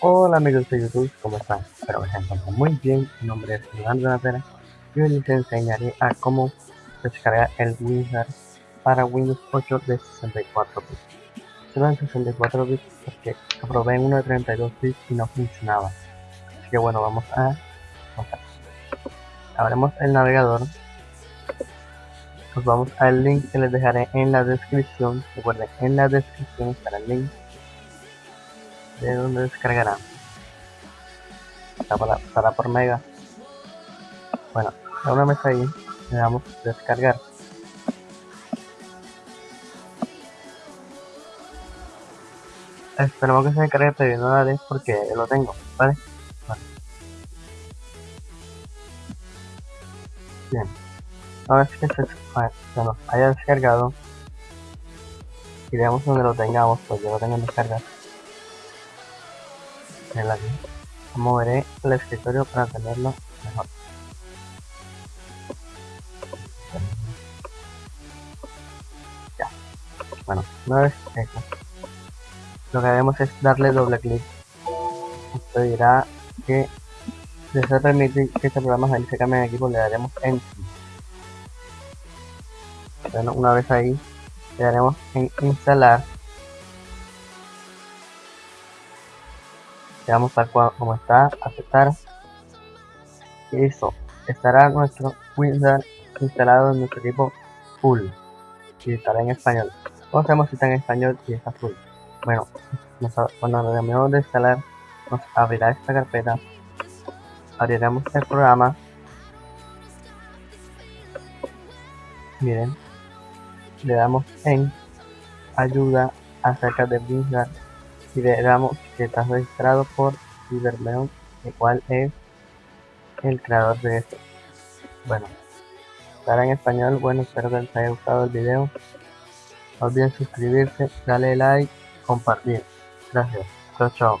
Hola amigos de YouTube, ¿cómo están? Espero que se encuentren muy bien, mi nombre es Leonardo Natera y hoy les enseñaré a cómo descargar el Wizard para Windows 8 de 64 bits. Solo en 64 bits porque probé en uno de 32 bits y no funcionaba. Así que bueno, vamos a comenzar. Abrimos el navegador. Nos vamos al link que les dejaré en la descripción. Recuerden, en la descripción estará el link de donde descargará estará por mega. Bueno una vez ahí le damos descargar. Esperemos que se descargue pero la porque lo tengo vale bien. Una vez que se, nos haya descargado iremos donde lo tengamos pues yo lo tengo en descargar Moveré el escritorio para tenerlo mejor. Ya. Bueno, una vez hecho, lo que haremos es darle doble clic. Esto dirá que desea permitir que este programa se cambie de equipo, le daremos en bueno, una vez ahí, le daremos en instalar damos tal cual como está, aceptar. Y listo, estará nuestro Wizard instalado en nuestro equipo full y estará en español. ¿cómo sabemos si está en español y está full? bueno, cuando lo terminemos de instalar nos abrirá esta carpeta abriremos el programa. Miren le damos en ayuda acerca de Wizard veamos que está registrado por Cyberleon, el cual es el creador de esto. Bueno, estará en español, bueno, espero que les haya gustado el video. No olviden suscribirse, darle like, compartir. Gracias. Chao, chao.